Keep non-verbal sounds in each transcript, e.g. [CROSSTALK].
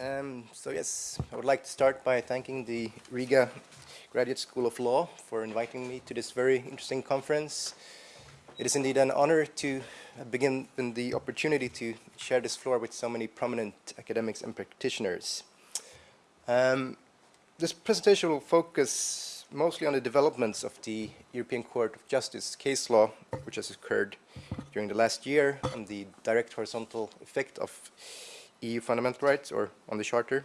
Um, so yes, I would like to start by thanking the Riga Graduate School of Law for inviting me to this very interesting conference. It is indeed an honor to begin the opportunity to share this floor with so many prominent academics and practitioners. Um, this presentation will focus mostly on the developments of the European Court of Justice case law, which has occurred during the last year, and the direct horizontal effect of EU fundamental rights or on the Charter.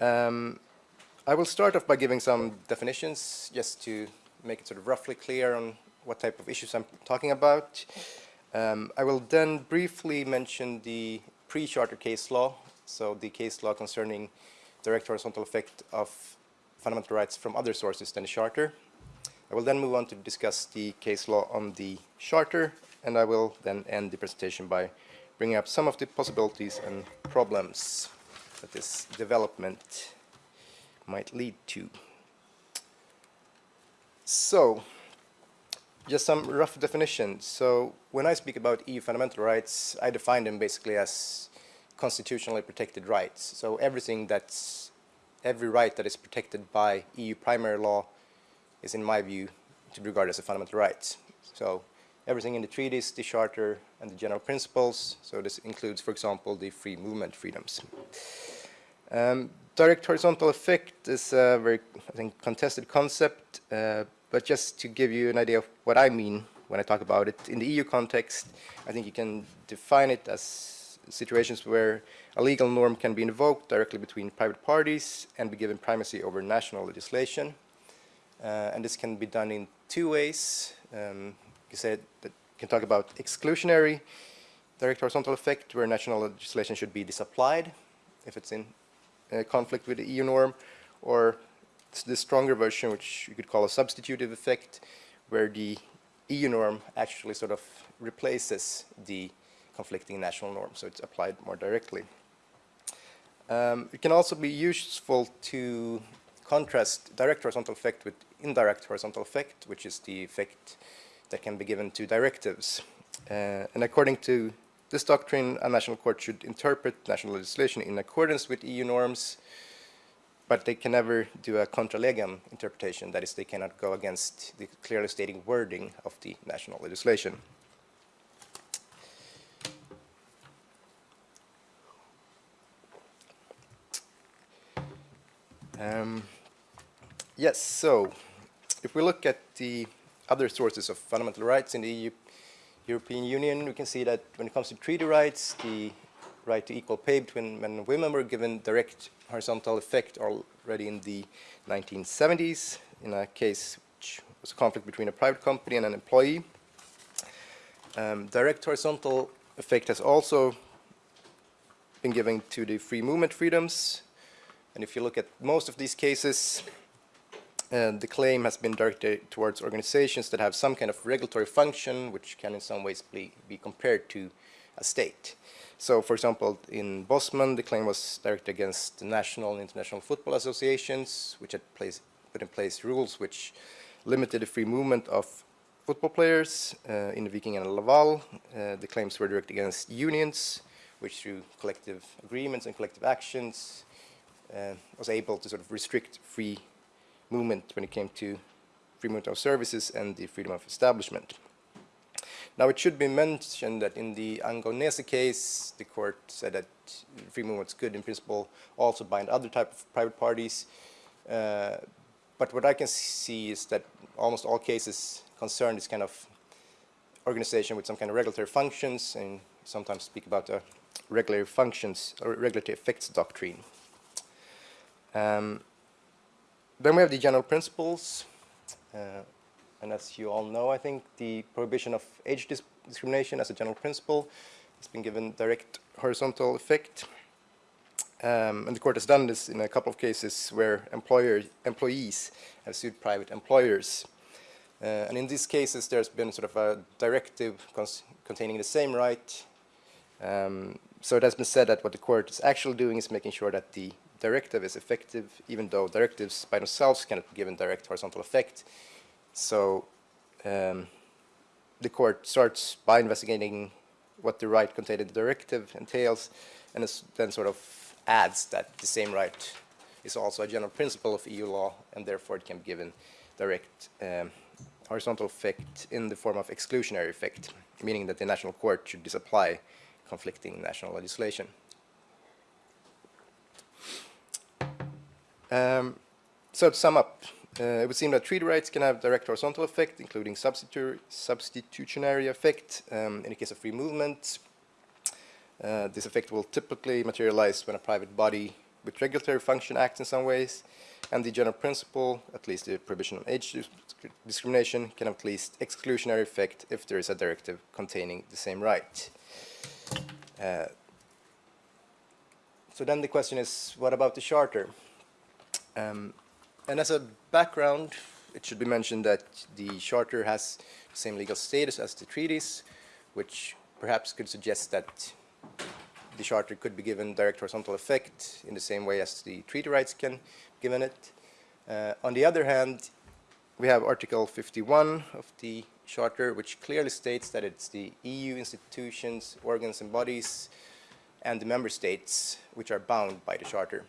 Um, I will start off by giving some definitions just to make it sort of roughly clear on what type of issues I'm talking about. Um, I will then briefly mention the pre-charter case law, so the case law concerning direct horizontal effect of fundamental rights from other sources than the charter. I will then move on to discuss the case law on the charter, and I will then end the presentation by bringing up some of the possibilities and problems that this development might lead to. So, just some rough definitions. So, when I speak about EU fundamental rights, I define them basically as constitutionally protected rights. So, everything that's, every right that is protected by EU primary law is, in my view, to be regarded as a fundamental right. So, everything in the treaties, the charter, and the general principles. So this includes, for example, the free movement freedoms. Um, direct horizontal effect is a very, I think, contested concept, uh, but just to give you an idea of what I mean when I talk about it, in the EU context, I think you can define it as situations where a legal norm can be invoked directly between private parties and be given primacy over national legislation. Uh, and this can be done in two ways. Um, you said that you can talk about exclusionary direct horizontal effect where national legislation should be disapplied if it's in uh, conflict with the EU norm or the stronger version which you could call a substitutive effect where the EU norm actually sort of replaces the conflicting national norm so it's applied more directly. Um, it can also be useful to contrast direct horizontal effect with indirect horizontal effect which is the effect that can be given to directives. Uh, and according to this doctrine, a national court should interpret national legislation in accordance with EU norms, but they can never do a contra legem interpretation, that is, they cannot go against the clearly stating wording of the national legislation. Um, yes, so if we look at the other sources of fundamental rights in the EU, European Union, we can see that when it comes to treaty rights, the right to equal pay between men and women were given direct horizontal effect already in the 1970s in a case which was a conflict between a private company and an employee. Um, direct horizontal effect has also been given to the free movement freedoms. And if you look at most of these cases, and the claim has been directed towards organizations that have some kind of regulatory function which can in some ways be, be compared to a state. So for example, in Bosman, the claim was directed against the national and international football associations, which had place, put in place rules which limited the free movement of football players. Uh, in Viking and Laval, uh, the claims were directed against unions, which through collective agreements and collective actions uh, was able to sort of restrict free movement when it came to free movement of services and the freedom of establishment. Now it should be mentioned that in the Angonese case, the court said that free movements could in principle also bind other type of private parties. Uh, but what I can see is that almost all cases concern this kind of organization with some kind of regulatory functions and sometimes speak about the regulatory functions or regulatory effects doctrine. Um, then we have the general principles. Uh, and as you all know, I think the prohibition of age dis discrimination as a general principle has been given direct horizontal effect. Um, and the court has done this in a couple of cases where employer, employees have sued private employers. Uh, and in these cases, there's been sort of a directive containing the same right. Um, so it has been said that what the court is actually doing is making sure that the directive is effective, even though directives by themselves cannot be given direct horizontal effect. So um, the court starts by investigating what the right contained in the directive entails, and then sort of adds that the same right is also a general principle of EU law, and therefore it can be given direct um, horizontal effect in the form of exclusionary effect, meaning that the national court should disapply conflicting national legislation. Um, so to sum up, uh, it would seem that treaty rights can have direct horizontal effect, including substitu substitutionary effect um, in the case of free movement. Uh, this effect will typically materialize when a private body with regulatory function acts in some ways, and the general principle, at least the prohibition of age discrimination, can have at least exclusionary effect if there is a directive containing the same right. Uh, so then the question is, what about the Charter? Um, and as a background, it should be mentioned that the Charter has the same legal status as the treaties, which perhaps could suggest that the Charter could be given direct horizontal effect in the same way as the treaty rights can be given it. Uh, on the other hand, we have Article 51 of the Charter, which clearly states that it's the EU institutions, organs and bodies, and the member states which are bound by the Charter.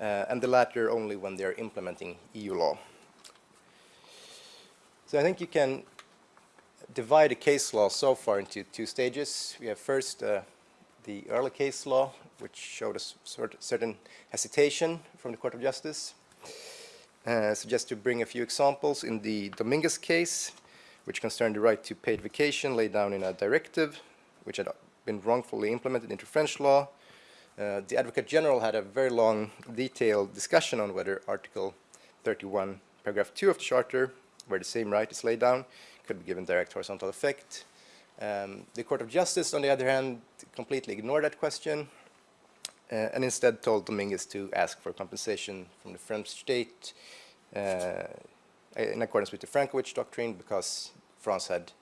Uh, and the latter only when they're implementing EU law. So I think you can divide the case law so far into two stages. We have first uh, the early case law, which showed a certain hesitation from the Court of Justice. Uh, so just to bring a few examples, in the Dominguez case, which concerned the right to paid vacation laid down in a directive, which had been wrongfully implemented into French law, uh, the Advocate General had a very long, detailed discussion on whether Article 31, paragraph 2 of the Charter, where the same right is laid down, could be given direct horizontal effect. Um, the Court of Justice, on the other hand, completely ignored that question uh, and instead told Dominguez to ask for compensation from the French state uh, in accordance with the Francovich doctrine because France had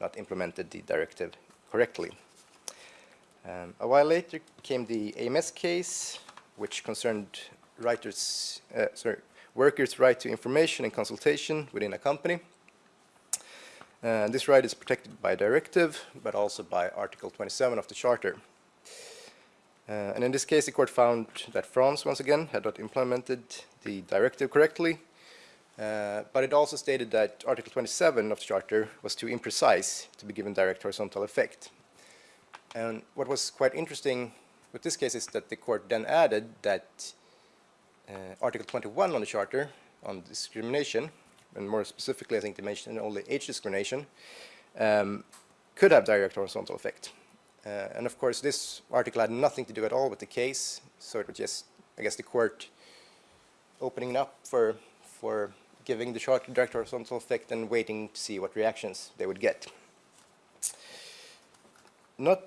not implemented the directive correctly. Um, a while later came the AMS case, which concerned writers, uh, sorry, workers' right to information and consultation within a company. Uh, this right is protected by directive, but also by Article 27 of the Charter. Uh, and in this case, the court found that France, once again, had not implemented the directive correctly, uh, but it also stated that Article 27 of the Charter was too imprecise to be given direct horizontal effect. And what was quite interesting with this case is that the court then added that uh, Article 21 on the Charter on discrimination, and more specifically I think they mentioned only age discrimination, um, could have direct horizontal effect. Uh, and of course this article had nothing to do at all with the case, so it was just, I guess, the court opening up for, for giving the Charter direct horizontal effect and waiting to see what reactions they would get. Not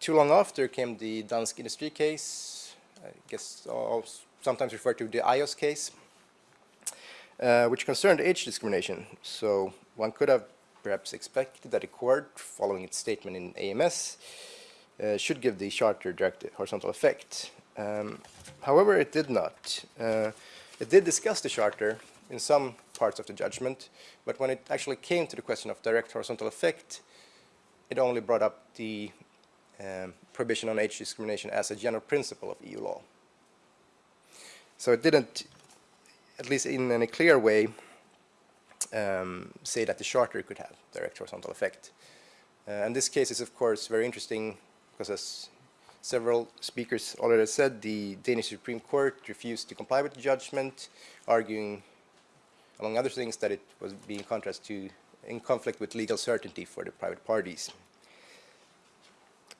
too long after came the Dansk Industri case, I guess sometimes referred to the Ajos case, uh, which concerned age discrimination. So one could have perhaps expected that a court, following its statement in AMS, uh, should give the charter direct horizontal effect. Um, however, it did not. Uh, it did discuss the charter in some parts of the judgment, but when it actually came to the question of direct horizontal effect, it only brought up the um, prohibition on age discrimination as a general principle of EU law. So it didn't, at least in any clear way, um, say that the Charter could have direct horizontal effect. Uh, and this case is, of course, very interesting because, as several speakers already said, the Danish Supreme Court refused to comply with the judgment, arguing, among other things, that it was being contrast to in conflict with legal certainty for the private parties.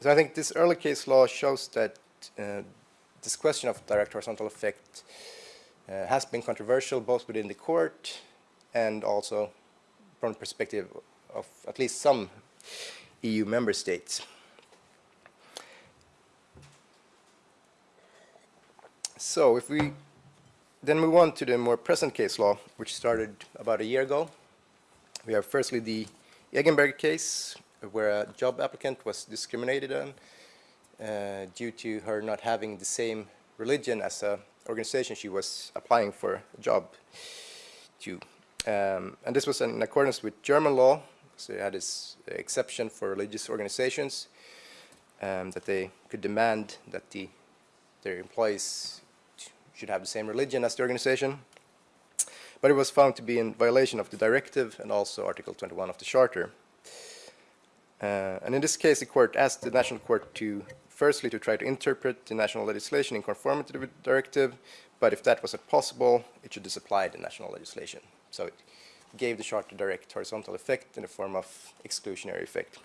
So I think this early case law shows that uh, this question of direct horizontal effect uh, has been controversial both within the court and also from the perspective of at least some EU member states. So if we then move on to the more present case law, which started about a year ago, we have firstly the Egenberger case, where a job applicant was discriminated on uh, due to her not having the same religion as a organization she was applying for a job to. Um, and this was in accordance with German law, so it had this exception for religious organizations. um, that they could demand that the, their employees should have the same religion as the organization. But it was found to be in violation of the directive and also Article 21 of the Charter. Uh, and in this case, the court asked the national court to, firstly, to try to interpret the national legislation in conformity with the directive, but if that wasn't possible, it should disapply the national legislation. So it gave the charter direct horizontal effect in the form of exclusionary effect.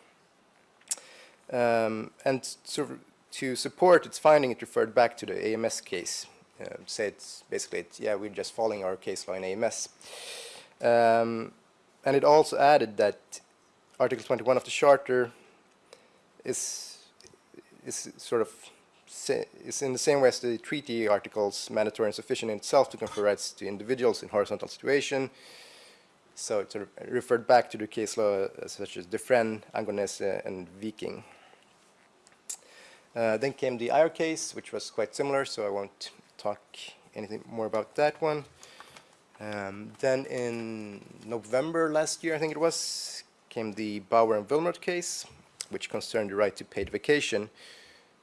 Um, and to, to support its finding, it referred back to the AMS case. Uh, said basically, yeah, we're just following our case law in AMS. Um, and it also added that Article 21 of the Charter is, is sort of is in the same way as the treaty articles mandatory and sufficient in itself to confer rights to individuals in horizontal situation. So it sort of referred back to the case law uh, such as Defrenne, Angonese, and Viking. Uh, then came the IR case, which was quite similar, so I won't talk anything more about that one. Um, then in November last year, I think it was, came the Bauer and Willmeroth case, which concerned the right to paid vacation,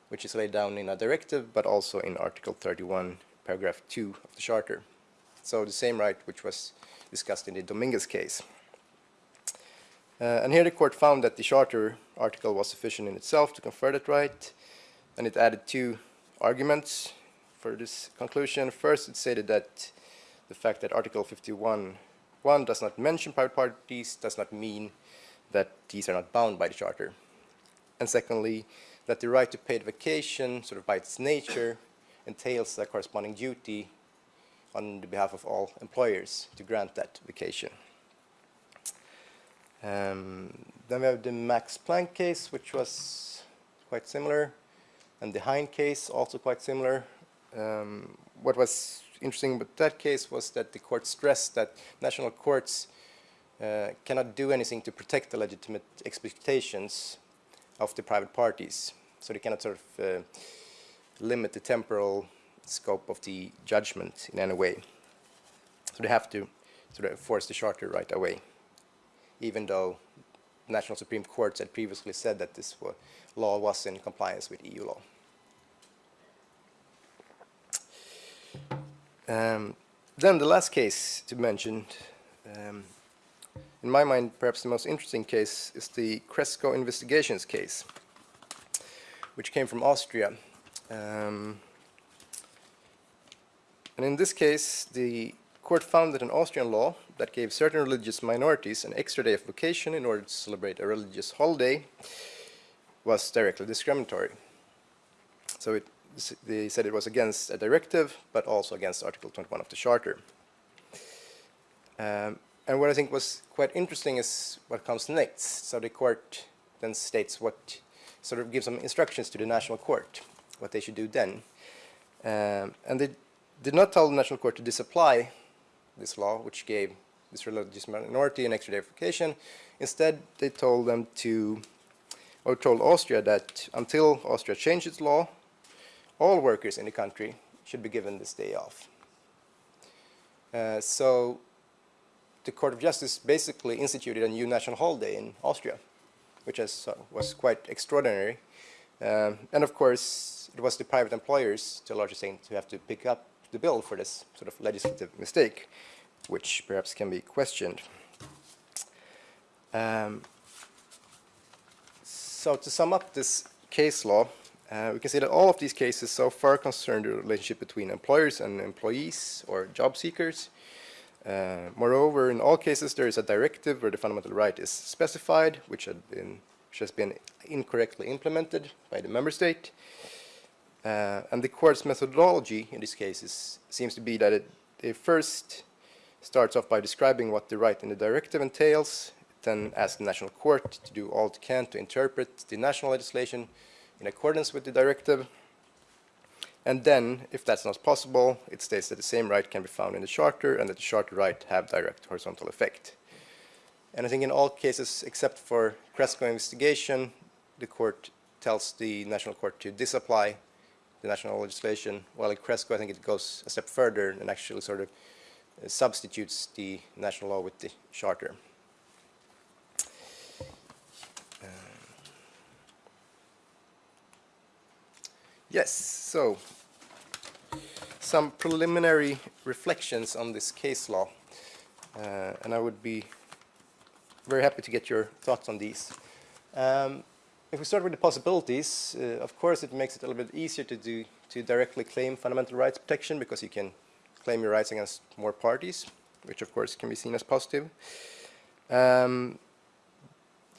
which is laid down in a directive, but also in Article 31, paragraph 2 of the Charter. So the same right which was discussed in the Dominguez case. Uh, and here the court found that the Charter article was sufficient in itself to confer that right, and it added two arguments for this conclusion. First, it stated that the fact that Article 51 1 does not mention private parties does not mean that these are not bound by the Charter. And secondly, that the right to paid vacation, sort of by its nature, entails a corresponding duty on the behalf of all employers to grant that vacation. Um, then we have the Max Planck case, which was quite similar, and the Hein case, also quite similar. Um, what was interesting about that case was that the court stressed that national courts uh, cannot do anything to protect the legitimate expectations of the private parties. So they cannot sort of uh, limit the temporal scope of the judgment in any way. So they have to sort of force the charter right away, even though national Supreme Courts had previously said that this law was in compliance with EU law. Um, then the last case to mention, um, in my mind perhaps the most interesting case is the Cresco investigations case which came from Austria. Um, and in this case, the court found that an Austrian law that gave certain religious minorities an extra day of vacation in order to celebrate a religious holiday was directly discriminatory. So it, they said it was against a directive, but also against Article 21 of the Charter. Um, and what I think was quite interesting is what comes next. So the court then states what sort of give some instructions to the national court, what they should do then. Um, and they did not tell the national court to disapply this law, which gave this religious minority an extra vacation. Instead, they told them to, or told Austria that until Austria changed its law, all workers in the country should be given this day off. Uh, so the Court of Justice basically instituted a new national holiday in Austria which is, uh, was quite extraordinary. Um, and of course, it was the private employers, to a large extent, have to pick up the bill for this sort of legislative mistake, which perhaps can be questioned. Um, so to sum up this case law, uh, we can see that all of these cases so far concern the relationship between employers and employees or job seekers. Uh, moreover, in all cases, there is a directive where the fundamental right is specified, which, been, which has been incorrectly implemented by the member state. Uh, and the court's methodology in these cases seems to be that it, it, first starts off by describing what the right in the directive entails, then asks the national court to do all it can to interpret the national legislation in accordance with the directive, and then, if that's not possible, it states that the same right can be found in the charter and that the charter right have direct horizontal effect. And I think in all cases except for Cresco investigation, the court tells the national court to disapply the national legislation, while in Cresco I think it goes a step further and actually sort of uh, substitutes the national law with the charter. Yes, so some preliminary reflections on this case law, uh, and I would be very happy to get your thoughts on these. Um, if we start with the possibilities, uh, of course it makes it a little bit easier to do to directly claim fundamental rights protection because you can claim your rights against more parties, which of course can be seen as positive. Um,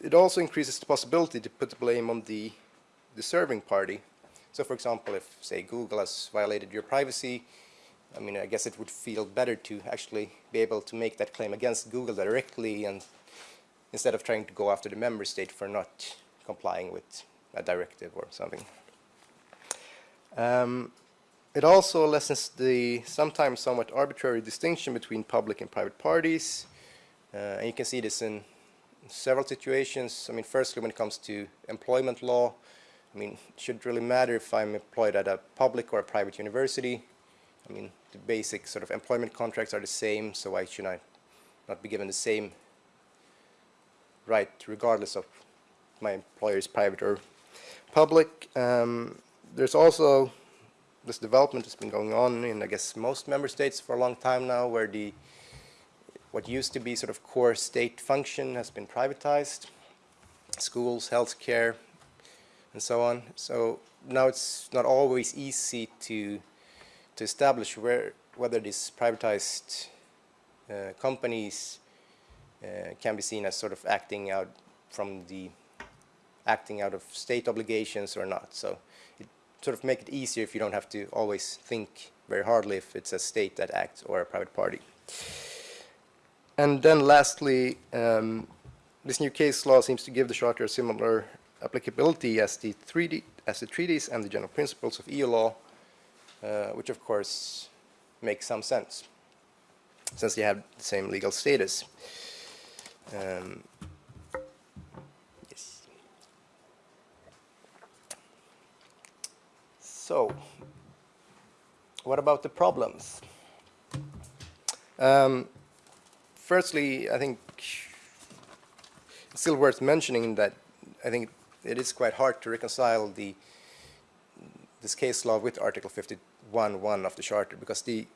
it also increases the possibility to put the blame on the deserving party. So for example, if say Google has violated your privacy, I mean, I guess it would feel better to actually be able to make that claim against Google directly and instead of trying to go after the member state for not complying with a directive or something. Um, it also lessens the sometimes somewhat arbitrary distinction between public and private parties. Uh, and you can see this in several situations. I mean, firstly, when it comes to employment law, I mean, it shouldn't really matter if I'm employed at a public or a private university. I mean, the basic sort of employment contracts are the same, so why should I not be given the same right regardless of my employer's private or public. Um, there's also this development that's been going on in, I guess, most member states for a long time now, where the what used to be sort of core state function has been privatized, schools, healthcare, and so on. So now it's not always easy to to establish where whether these privatized uh, companies uh, can be seen as sort of acting out from the acting out of state obligations or not. So it sort of make it easier if you don't have to always think very hardly if it's a state that acts or a private party. And then lastly, um, this new case law seems to give the Charter a similar applicability as the, 3D, as the treaties and the general principles of EU law, uh, which of course makes some sense, since they have the same legal status. Um, So, what about the problems? Um, firstly, I think it's still worth mentioning that I think it is quite hard to reconcile the this case law with Article 51.1 of the Charter because the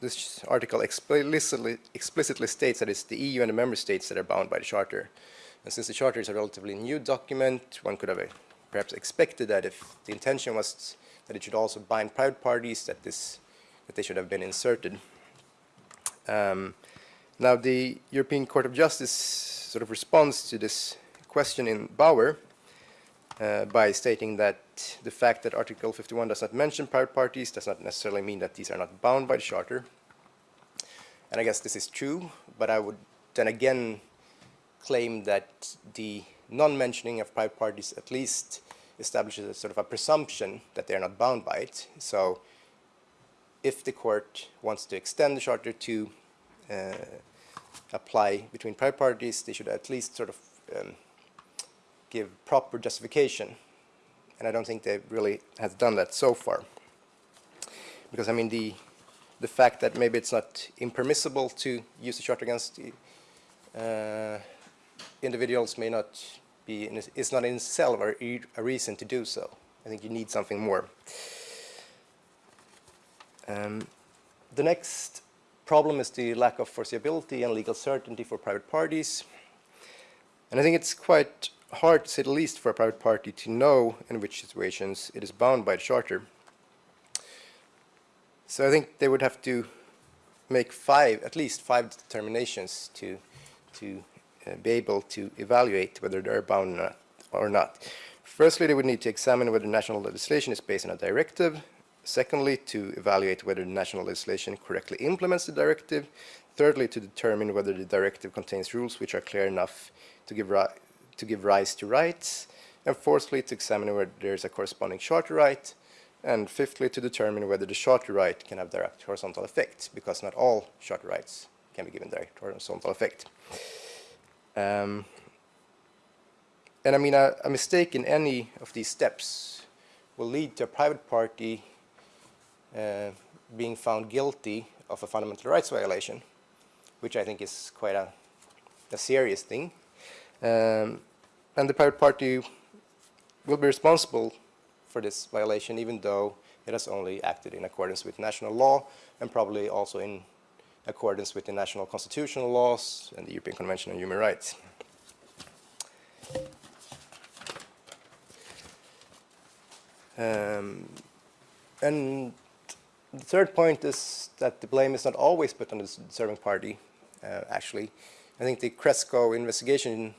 this article explicitly, explicitly states that it's the EU and the member states that are bound by the Charter. And since the Charter is a relatively new document, one could have perhaps expected that if the intention was that it should also bind private parties, that this that they should have been inserted. Um, now the European Court of Justice sort of responds to this question in Bauer uh, by stating that the fact that Article 51 does not mention private parties does not necessarily mean that these are not bound by the Charter. And I guess this is true, but I would then again claim that the non-mentioning of private parties at least establishes a sort of a presumption that they're not bound by it. So if the court wants to extend the charter to uh, apply between private parties, they should at least sort of um, give proper justification. And I don't think they really have done that so far. Because I mean the the fact that maybe it's not impermissible to use the charter against uh, individuals may not be is not in itself a, a reason to do so. I think you need something more. Um, the next problem is the lack of foreseeability and legal certainty for private parties. And I think it's quite hard, to say the least, for a private party to know in which situations it is bound by the Charter. So I think they would have to make five, at least five determinations to, to uh, be able to evaluate whether they're bound or not. Firstly, they would need to examine whether national legislation is based on a directive. Secondly, to evaluate whether national legislation correctly implements the directive. Thirdly, to determine whether the directive contains rules which are clear enough to give, to give rise to rights. And fourthly, to examine whether there is a corresponding charter right. And fifthly, to determine whether the charter right can have direct horizontal effect, because not all charter rights can be given direct horizontal effect. Um, and I mean, a, a, mistake in any of these steps will lead to a private party uh, being found guilty of a fundamental rights violation, which I think is quite a, a serious thing. Um, and the private party will be responsible for this violation, even though it has only acted in accordance with national law and probably also in accordance with the national constitutional laws and the European Convention on Human Rights. Um, and the third point is that the blame is not always put on the serving party, uh, actually. I think the Cresco investigation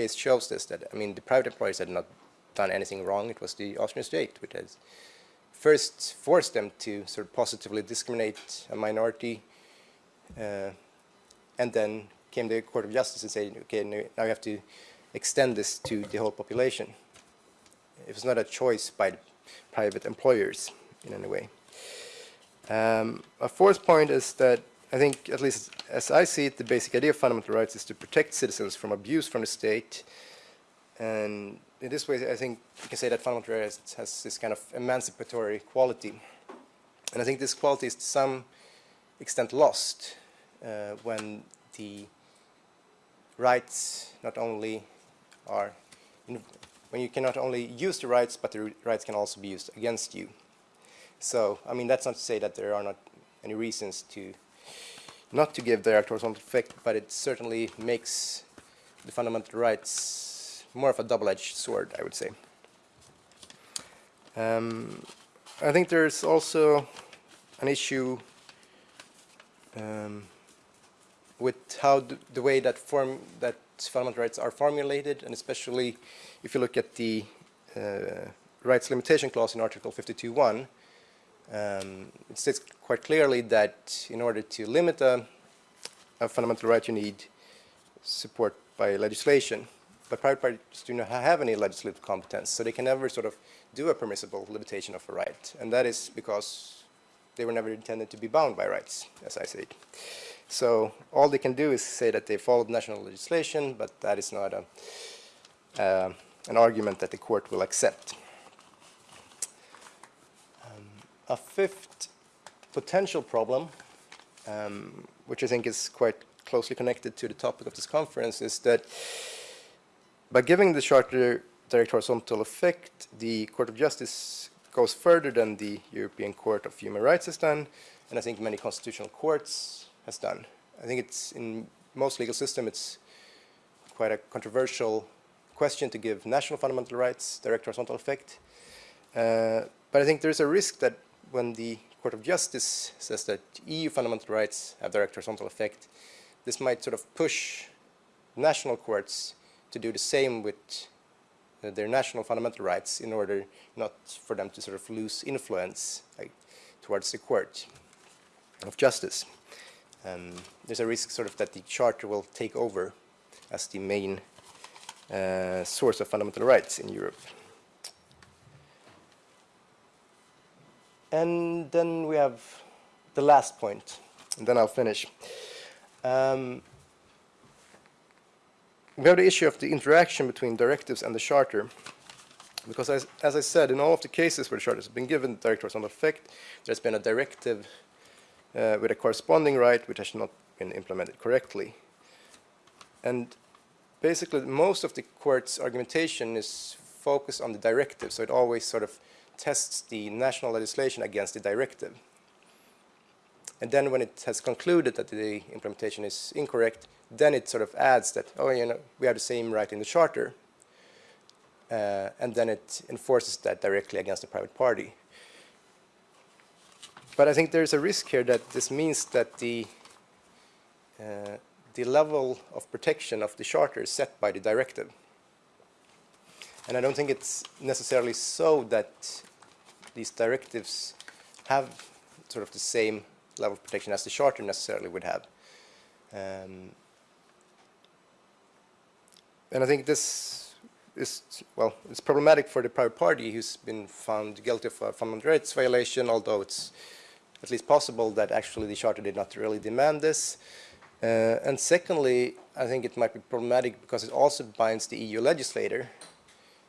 case shows this, that, I mean, the private employers had not done anything wrong. It was the Austrian state which has first forced them to sort of positively discriminate a minority, uh, and then came the Court of Justice and said, okay, now you have to extend this to the whole population. It was not a choice by the private employers in any way. Um, a fourth point is that I think, at least as I see it, the basic idea of fundamental rights is to protect citizens from abuse from the state. And in this way, I think you can say that fundamental rights has this kind of emancipatory quality. And I think this quality is to some extent lost uh, when the rights not only are, when you can not only use the rights, but the rights can also be used against you. So, I mean, that's not to say that there are not any reasons to not to give direct horizontal effect, but it certainly makes the fundamental rights more of a double-edged sword, I would say. Um, I think there's also an issue um, with how the way that form that fundamental rights are formulated, and especially if you look at the uh, rights limitation clause in Article 52.1, um, it states quite clearly that in order to limit a, a, fundamental right, you need support by legislation. But private parties do not have any legislative competence, so they can never sort of do a permissible limitation of a right. And that is because they were never intended to be bound by rights, as I said. So all they can do is say that they followed national legislation, but that is not a, uh, an argument that the court will accept. Um, a fifth potential problem, um, which I think is quite closely connected to the topic of this conference, is that by giving the Charter direct horizontal effect, the Court of Justice goes further than the European Court of Human Rights has done, and I think many constitutional courts has done. I think it's in most legal system it's quite a controversial question to give national fundamental rights direct horizontal effect. Uh, but I think there's a risk that when the Court of Justice says that EU fundamental rights have direct horizontal effect, this might sort of push national courts to do the same with uh, their national fundamental rights in order not for them to sort of lose influence like, towards the court of justice um, there's a risk sort of that the charter will take over as the main uh, source of fundamental rights in Europe. And then we have the last point, and then I'll finish. Um, we have the issue of the interaction between directives and the charter. Because as, as I said, in all of the cases where the charter has been given direct horizontal effect, there's been a directive uh, with a corresponding right which has not been implemented correctly. And basically most of the court's argumentation is focused on the directive, so it always sort of tests the national legislation against the directive. And then when it has concluded that the implementation is incorrect, then it sort of adds that, oh, you know, we have the same right in the charter. Uh, and then it enforces that directly against the private party. But I think there's a risk here that this means that the uh, the level of protection of the charter is set by the directive. And I don't think it's necessarily so that these directives have sort of the same level of protection as the charter necessarily would have. Um, and I think this is, well, it's problematic for the private party who's been found guilty of a fundamental rights violation, although it's at least possible that actually the charter did not really demand this. Uh, and secondly, I think it might be problematic because it also binds the EU legislator,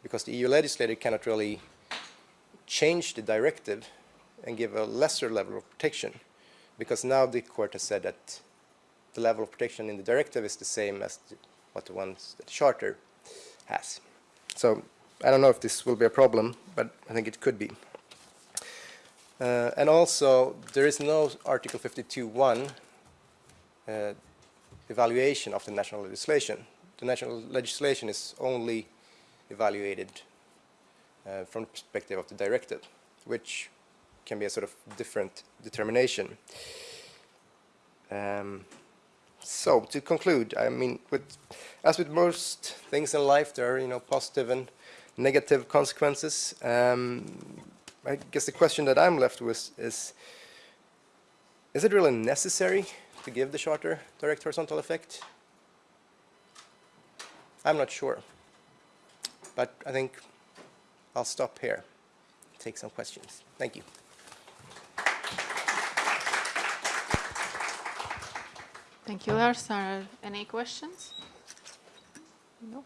because the EU legislator cannot really change the directive and give a lesser level of protection, because now the court has said that the level of protection in the directive is the same as the, what the ones that the charter has. So I don't know if this will be a problem, but I think it could be. Uh, and also, there is no Article 52.1 uh, evaluation of the national legislation. The national legislation is only evaluated uh, from the perspective of the directed, which can be a sort of different determination. Um, so to conclude, I mean, with, as with most things in life, there are you know positive and negative consequences. Um, I guess the question that I'm left with is: Is it really necessary to give the charter direct horizontal effect? I'm not sure, but I think I'll stop here. Take some questions. Thank you. Thank you, Lars. Are any questions? No.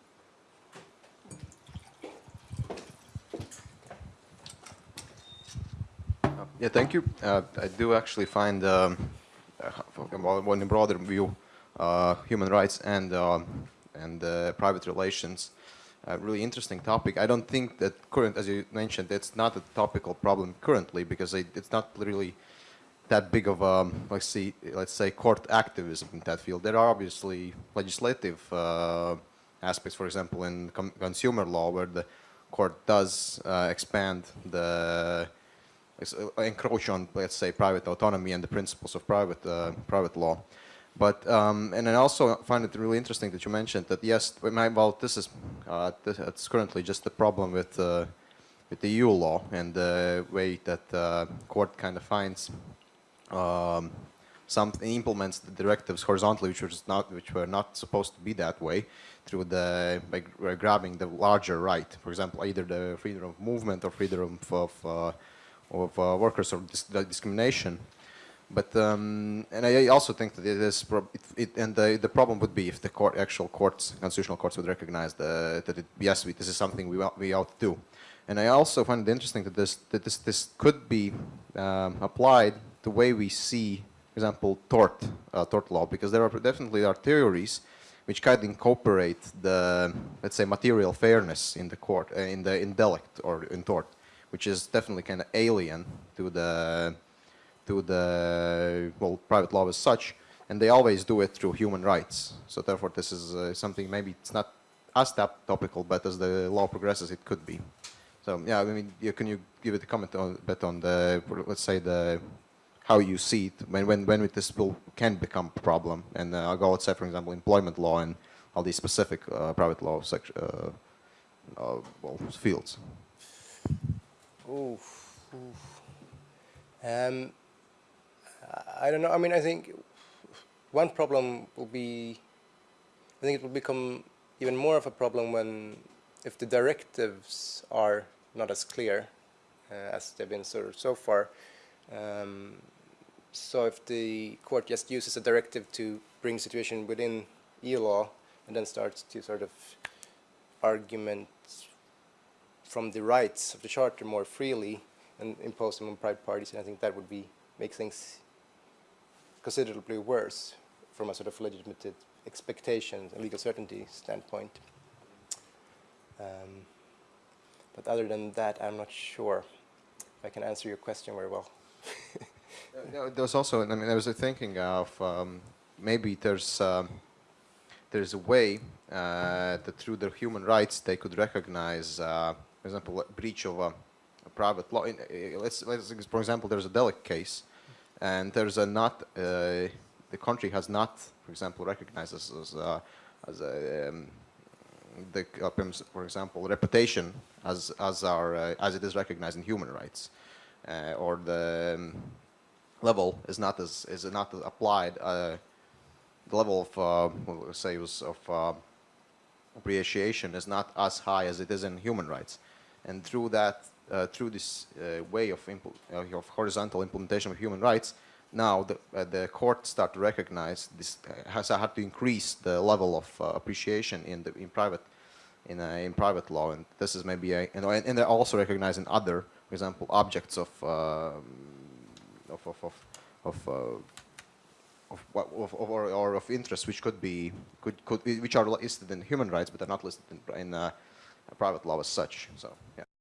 Yeah, thank you. Uh, I do actually find, um, uh, in broader view, uh, human rights and um, and uh, private relations a really interesting topic. I don't think that current, as you mentioned, it's not a topical problem currently because it, it's not really that big of a, let's see, let's say, court activism in that field. There are obviously legislative uh, aspects, for example, in consumer law, where the court does uh, expand the encroach on, let's say, private autonomy and the principles of private uh, private law. But um, and I also find it really interesting that you mentioned that yes, well, this is uh, this, it's currently just a problem with uh, with the EU law and the way that uh, court kind of finds um, some implements the directives horizontally, which was not which were not supposed to be that way, through the by grabbing the larger right. For example, either the freedom of movement or freedom of uh, of uh, workers or dis discrimination. But um, and I also think that it is it, it, and the the problem would be if the court actual courts constitutional courts would recognize the, that it, yes we, this is something we we ought to do. And I also find it interesting that this that this this could be um, applied the way we see, for example, tort, uh, tort law, because there are definitely are theories which kind of incorporate the, let's say, material fairness in the court, uh, in the intellect or in tort, which is definitely kind of alien to the, to the, well, private law as such, and they always do it through human rights. So therefore, this is uh, something maybe it's not as topical, but as the law progresses, it could be. So yeah, I mean, can you give it a comment on, bit on the, let's say the how you see it when when when this will can become a problem. And uh, I'll go let's say for example employment law and all these specific uh, private law uh, uh, well, fields. Oof, oof. Um, I don't know. I mean, I think one problem will be. I think it will become even more of a problem when, if the directives are not as clear uh, as they've been so so far. Um, so if the court just uses a directive to bring situation within EU law and then starts to sort of argument from the rights of the charter more freely and impose them on private parties, and I think that would be make things considerably worse from a sort of legitimate expectations and legal certainty standpoint. Um, but other than that, I'm not sure if I can answer your question very well. Uh, [LAUGHS] there was also, I mean, I was a thinking of um, maybe there's um, there's a way uh, that through their human rights they could recognize, uh, for example, breach of a, a private law. In, uh, let's, let's, for example, there's a delict case, and there's a not uh, the country has not, for example, recognized as as, uh, as a um, the, for example, reputation as as our as it is recognized in human rights, or the um, level is not as is not applied. Uh, the level of uh, we'll say was of uh, appreciation is not as high as it is in human rights, and through that, uh, through this uh, way of uh, of horizontal implementation of human rights, now the the court start to recognize this has had to increase the level of appreciation in the in private in in private law, and this is maybe a and, and they're also recognizing other, for example, objects of um, of of of of, uh, of, of, or, or, of interest which could be could could which are listed in human rights but are not listed in in, uh, private law as such. So yeah.